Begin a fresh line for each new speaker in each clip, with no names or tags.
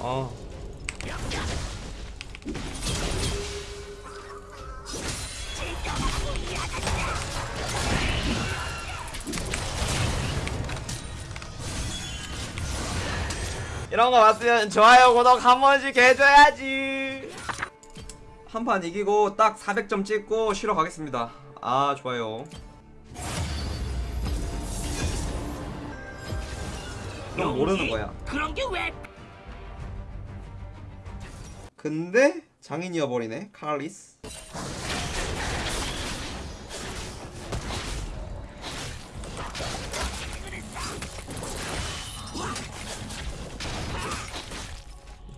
아 이런 거 봤으면 좋아요 구독 한 번씩 해줘야지. 한 판 이기고 딱 400점 찍고 쉬러 가겠습니다. 아 좋아요. 그럼 모르는 거야.
그런 게 왜?
근데 장인이어버리네. 칼리스.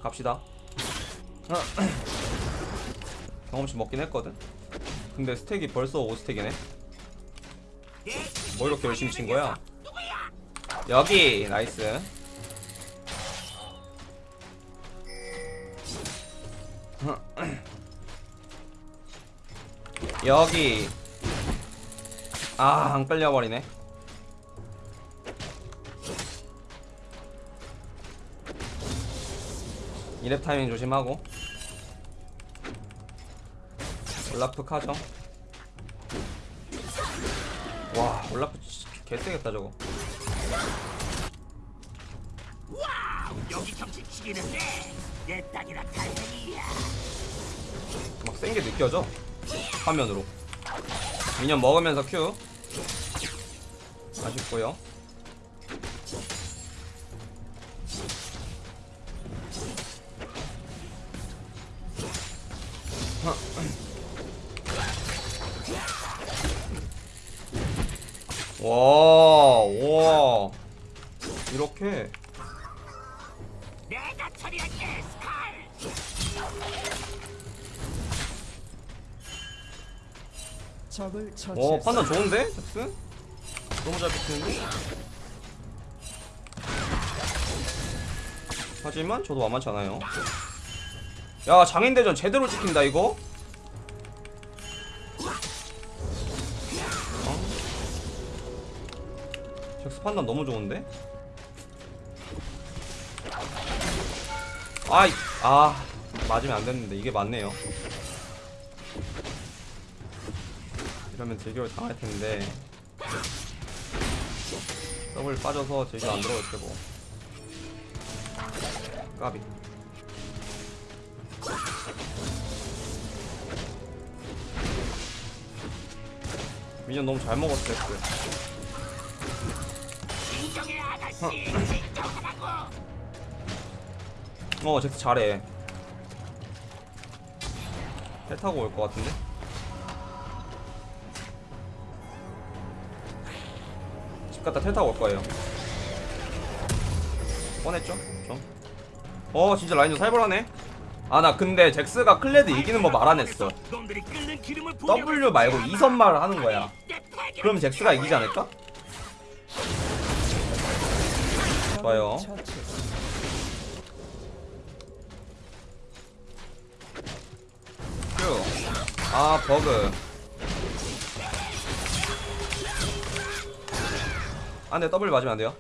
갑시다. 경험치 먹긴 했거든. 근데 스택이 벌써 5스택이네. 뭐 이렇게 열심히 친 거야? 여기 나이스 여기. 아 안 끌려버리네. 이랩 타이밍 조심하고. 올라프 카정. 와 올라프 진짜 개세겠다 저거.
여기 경치 죽이는데 내 딸이라 다행이야.
막 센 게 느껴져 화면으로. 미니언 먹으면서 큐. 아쉽고요. 와, 와,
적을
오
처치했습니다.
판단 좋은데? 잭슨? 너무 잘 붙이는데? 하지만 저도 만만치 않아요 야 장인대전 제대로 지킨다 이거? 어? 잭스 판단 너무 좋은데? 아이 아 맞으면 안 됐는데 이게 맞네요 이러면 제기를 당할 텐데 더블 빠져서 제기 안 들어올 테고 까비 minion 너무 잘 먹었어. 어 잭스 잘해 배 타고 올 것 같은데? 집 갔다 텔 타고 올 거예요 뻔했죠? 좀. 어 진짜 라인전 살벌하네 아 나 근데 잭스가 클레드 이기는 법 알아냈어 W 말고 2선 말을 하는 거야 그럼 잭스가 이기지 않을까? 좋아요. 아 버그 안돼 W 맞으면 안 돼요?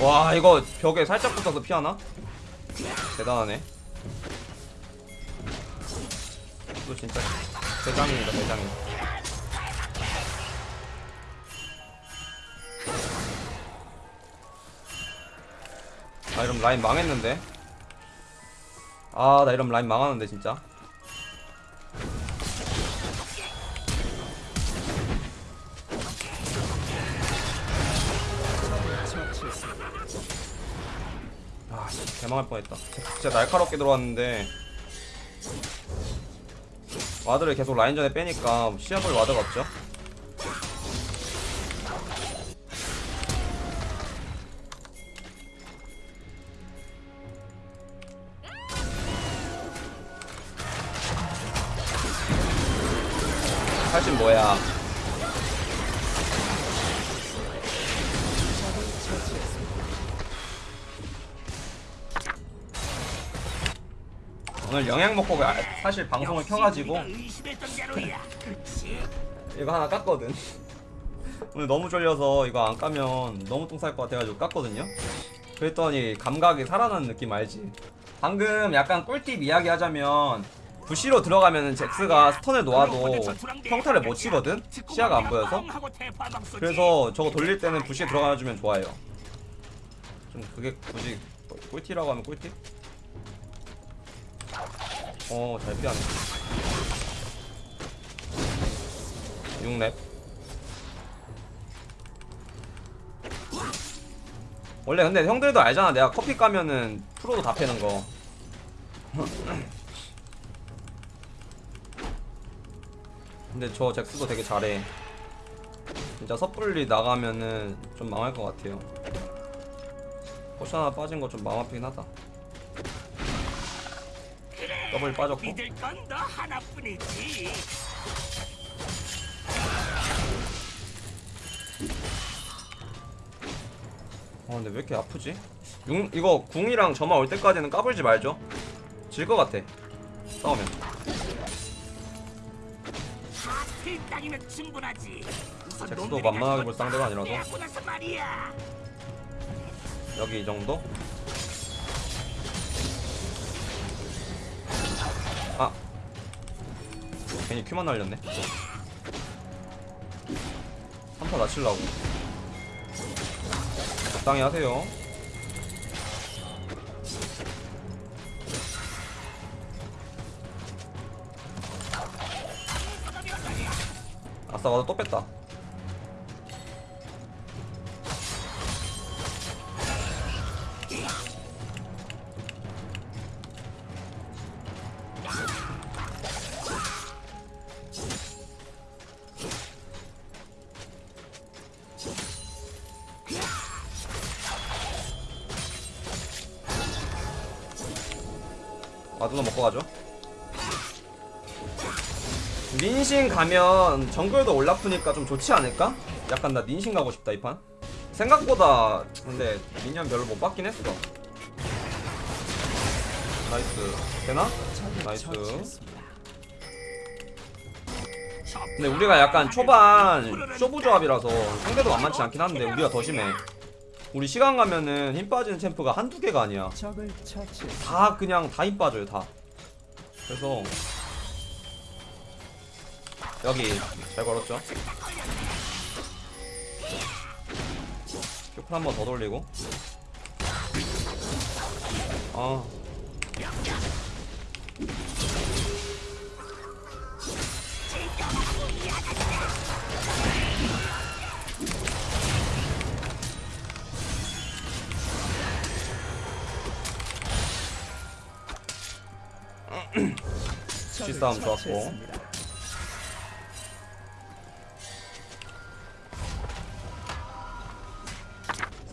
와 이거 벽에 살짝 붙어서 피하나? 대단하네. 또 진짜 대장입니다 대장님 아 이러면 라인 망했는데. 아 나 이러면 라인 망하는데 진짜. 아 개망할 뻔했다. 진짜 날카롭게 들어왔는데. 와드를 계속 라인전에 빼니까 시야볼 와드가 없죠 영양 먹고 가- 사실 방송을 켜가지고? 이거 하나 깠거든. 오늘 너무 졸려서 이거 안 까면 너무 똥쌀 것 같아가지고 깠거든요. 그랬더니 감각이 살아나는 느낌 알지? 방금 약간 꿀팁 이야기 하자면 부시로 들어가면 잭스가 스턴을 놓아도 평타를 못 치거든? 시야가 안 보여서? 그래서 저거 돌릴 때는 부시에 들어가주면 좋아요. 좀 그게 굳이 꿀팁이라고 하면 꿀팁? 어, 잘 피하네. 6렙. 원래 근데 형들도 알잖아. 내가 커피 까면은 프로도 다 패는 거. 근데 저 잭스도 되게 잘해. 진짜 섣불리 나가면은 좀 망할 것 같아요. potion 하나 빠진 거 좀 마음 아프긴 하다. 더블 빠졌고.
믿을 건 너 하나뿐이지.
아 근데 왜 이렇게 아프지? 용, 이거 궁이랑 점화 올 때까지는 까불지 말죠. 질 것 같아. 싸우면. 잭스도 만만하게 볼 상대가 아니라서. 여기 이 정도? 괜히 큐만 날렸네? 3파 낮추려고. 적당히 하세요. 아싸 와도 또 뺐다 와두너 먹고 가죠. 닌신 가면 정글도 올라프니까 좀 좋지 않을까? 약간 나 닌신 가고 싶다 이 판. 생각보다 근데 minion 별로 못 받긴 했어. nice. 되나? nice. 근데 우리가 약간 초반 쇼부 조합이라서 상대도 만만치 않긴 한데 우리가 더 심해. 우리 시간 가면은 힘 빠지는 champ가 한두 개가 아니야. 다 그냥 다 힘 빠져요 다. 그래서 여기 잘 걸었죠? 큐플 한번 더 돌리고. 아 싸움 좋았고.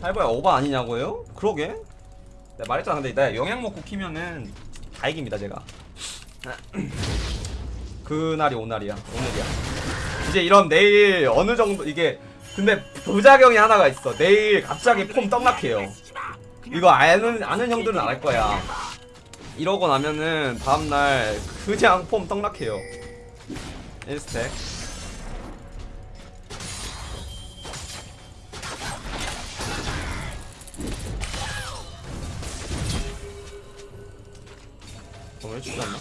살벌 오버 아니냐고요? 그러게. 내가 말했잖아 근데 내가 영양 먹고 키면은 다 이깁니다 제가. 그날이 오늘이야 오늘이야. 이제 이런 내일 어느 정도 이게 근데 부작용이 하나가 있어. 내일 갑자기 폼 떡락해요. 이거 아는 아는 형들은 알 거야 이러고 나면은 다음날 그냥 폼 떡락해요. 1스택. 오늘 주지 않나?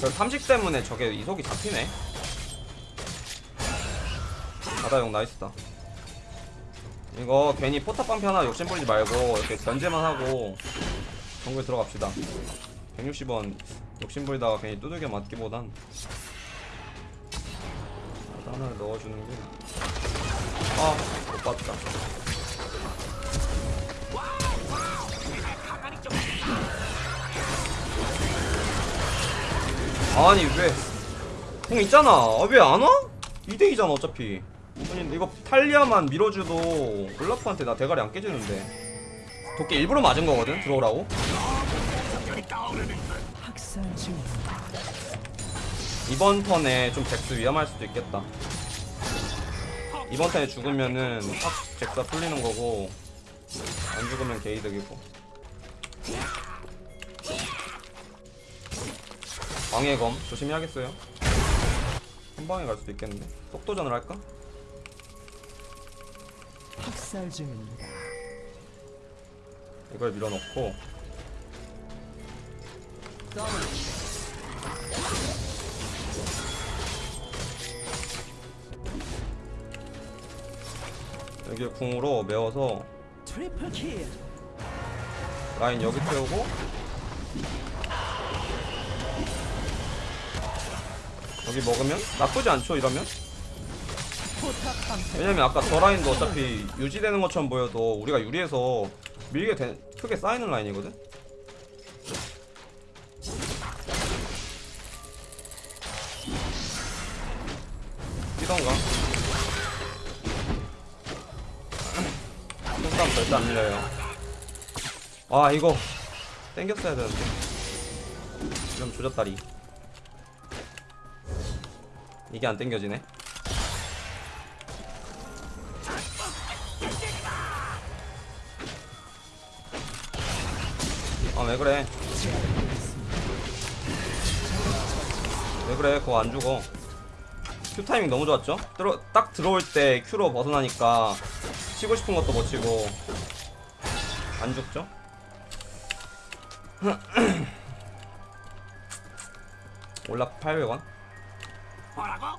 저 삼식 때문에 저게 이속이 잡히네. 바다용 나이스다 이거 괜히 포탑 방패 하나 욕심 부리지 말고 이렇게 견제만 하고 정글 들어갑시다 160원 욕심 부리다가 괜히 두들겨 맞기보단 하나를 넣어주는 게 아, 못 봤다. 아니 왜? 공 있잖아. 아, 왜안 와? 2대2잖아 어차피. 아니 이거 탈리아만 밀어줘도 블라프한테 나 대가리 안 깨지는데. 도끼 일부러 맞은 거거든 들어오라고. 이번 턴에 좀 잭스 위험할 수도 있겠다. 이번 턴에 죽으면은 확 잭스가 풀리는 거고 안 죽으면 게이득이고 방해검 조심해야겠어요 한 방에 갈 수도 있겠는데 속도전을 할까?
학살 중입니다.
이걸 밀어넣고 여기 궁으로 메워서. 라인 여기 태우고 여기 먹으면 나쁘지 않죠 이러면. 왜냐면 아까 저 라인도 어차피 유지되는 것처럼 보여도 우리가 유리해서 밀게 되, 크게 쌓이는 라인이거든? 뛰던가? 손싸움 절대 안 밀려요. 아 이거 땡겼어야 되는데. 이러면 조졌다리. 이게 안 땡겨지네 아 왜 그래 왜 그래 그거 안 죽어 큐 타이밍 너무 좋았죠? 들어, 딱 들어올 때 큐로 벗어나니까 치고 싶은 것도 못 치고 안 죽죠? 올라 800원?
뭐라고?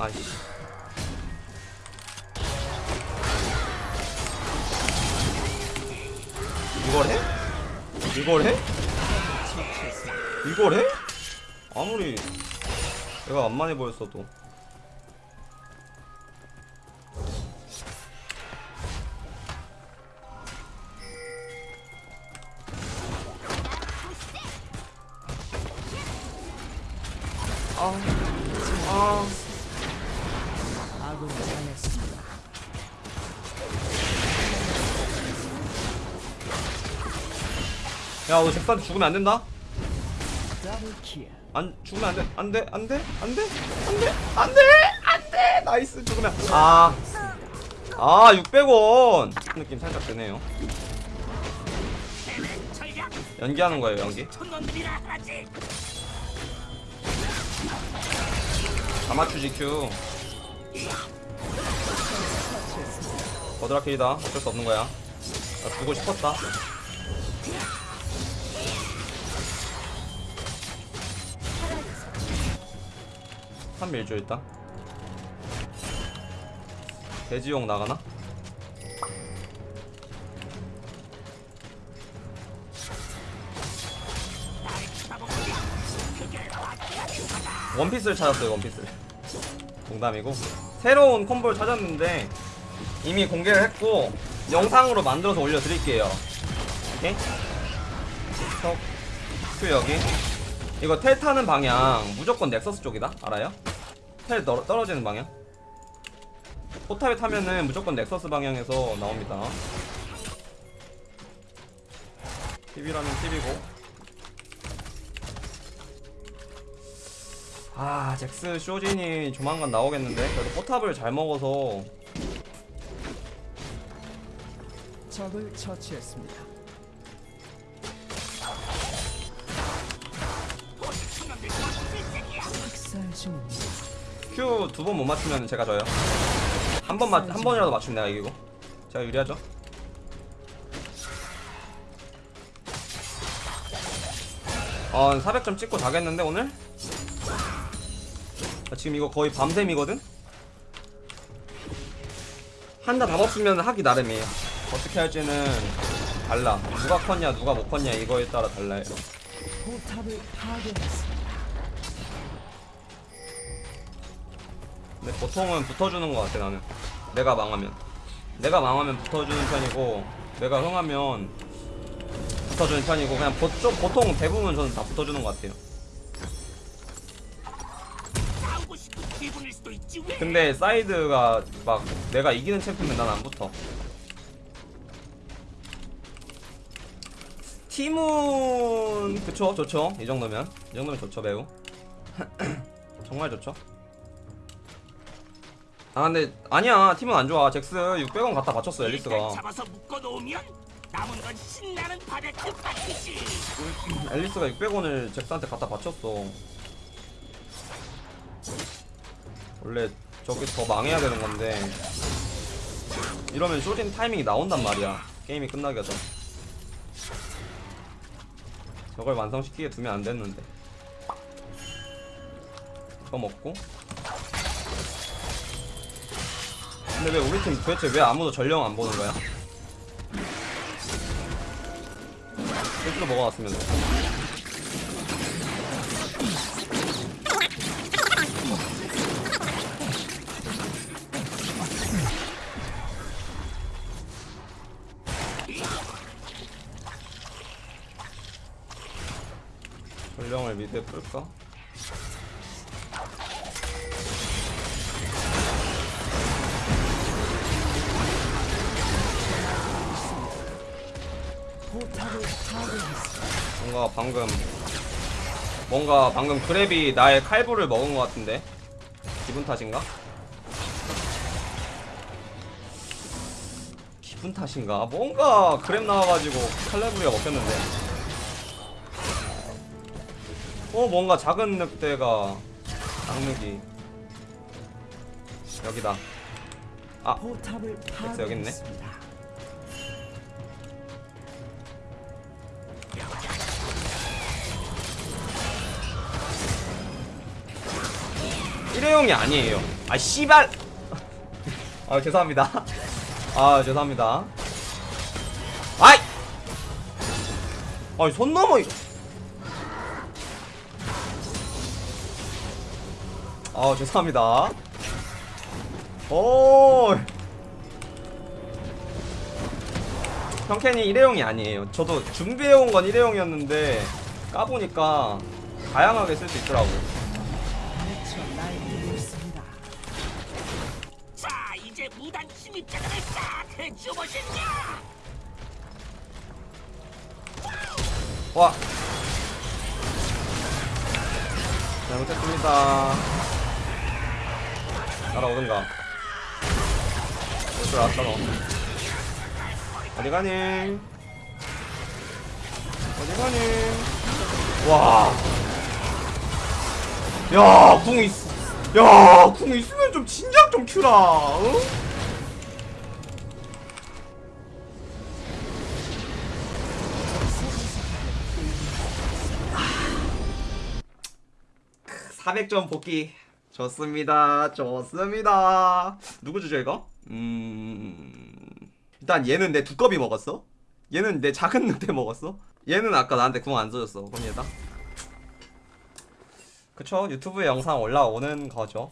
아이씨 이걸 해? 이걸 해? 이걸 해? 아무리 내가 안 많이 보였어도 아, 아. 야, 너 잭스한테 죽으면 안 된다?
double kill.
안 죽으면 안 돼, 안 돼, 안 돼, 안 돼, 안 돼, 안 돼, 안 돼. nice 죽으면. 아, 아, 600원. 느낌 살짝 드네요. 연기하는 거예요, 연기. 맞추지 Q. 버드라케이다. 어쩔 수 없는 거야. 나 주고 싶었다. 한 밀죠 일단. 돼지용 나가나? 원피스를 찾았어요 원피스를. 농담이고. 새로운 콤보를 찾았는데 이미 공개를 했고 영상으로 만들어서 올려드릴게요. 오케이? 톡, Q 여기 이거 텔 타는 방향 무조건 nexus 쪽이다. 알아요? 텔 떨, 떨어지는 방향. 포탑에 타면은 무조건 nexus 방향에서 나옵니다. TV라면 TV고. 아 잭스 쇼진이 조만간 나오겠는데? 그래도 포탑을 잘 먹어서.
적을 처치했습니다.
Q 두번 못 맞추면 제가 져요. 한 번만 한 번이라도 맞추면 내가 이기고. 제가 유리하죠? 어 400점 찍고 자겠는데 오늘? 나 지금 이거 거의 밤샘이거든? 한다 답 없으면 하기 나름이에요. 어떻게 할지는 달라. 누가 컸냐 누가 못 컸냐 이거에 따라 달라요.
포탑을 파괴했습니다.
근데 보통은 붙어주는 것 같아 나는. 내가 망하면. 내가 망하면 붙어주는 편이고 내가 흥하면 붙어주는 편이고 그냥 보, 좀 보통 대부분 저는 다 붙어주는 것 같아요? 근데 사이드가 막 내가 이기는 챔프면 난 안 붙어. 팀은 그쵸? 좋죠? 이 정도면. 이 정도면 좋죠 매우. 정말 좋죠 아 근데 아니야. 팀은 안 좋아. 잭스 600원 갖다 바쳤어
일단
앨리스가.
잡아서 묶어놓으면 남은 건 신나는 바베큐 파티지.
앨리스가 600원을 잭스한테 갖다 바쳤어. 원래 저기 더 망해야 되는 건데. 이러면 쇼진 타이밍이 나온단 말이야. 게임이 끝나기 전 저걸 완성시키게 두면 안 됐는데. 이거 먹고 근데 왜 우리 팀 도대체 왜 아무도 전령 안 보는 거야? 실수로 먹어왔으면 돼. 전령을 미드에 풀까? 방금 뭔가 방금 그랩이 나의 칼부를 먹은 것 같은데 기분 탓인가? 기분 탓인가? 뭔가 그랩 나와가지고 칼레브리가 먹혔는데 어 뭔가 작은 늑대가 장르기 여기다 아 잭스 여기 있네. 일회용이 아니에요. 아 씨발. 아 죄송합니다. 아 죄송합니다. 아이. 아이 손 넘어 이거. 아 죄송합니다. 오. 형캔이 일회용이 아니에요. 저도 준비해온 건 일회용이었는데 까보니까 다양하게 쓸 수 있더라고.
침입자들을 싹 해주보시냐.
와! 잘못했습니다. 따라오든가. 알았다 너 어디 가니? 어디 가니? 와 야 궁 있, 야 궁 있으면 좀 진작 좀 큐라 어? 400점 복귀. 좋습니다. 좋습니다. 누구 주죠 이거? 음... 일단 얘는 내 두꺼비 먹었어? 얘는 내 작은 늑대 먹었어? 얘는 아까 나한테 궁안 써줬어. 그럼 얘다. 그쵸? 유튜브에 영상 올라오는 거죠